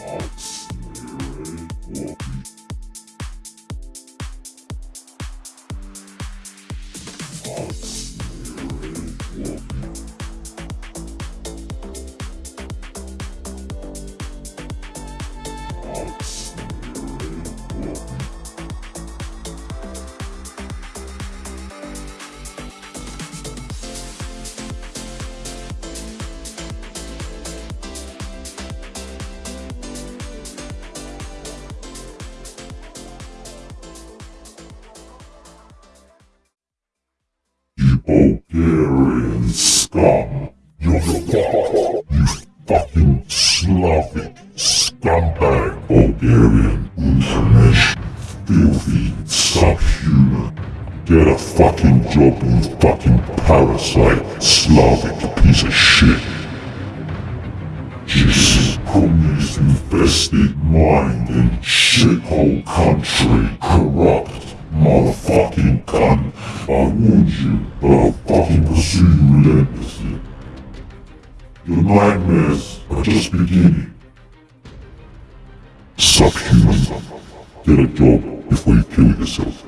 Hot Spirit Walker. Bulgarian scum. You're the you fucking Slavic scumbag Bulgarian information. Filthy subhuman. Get a fucking job, you fucking parasite Slavic piece of shit. Just communist infested mind and shithole country corrupt motherfucking cunt. I warned you, but I'll fucking pursue you relentlessly. Your nightmares are just beginning. Subhuman. Get a job before you kill yourself.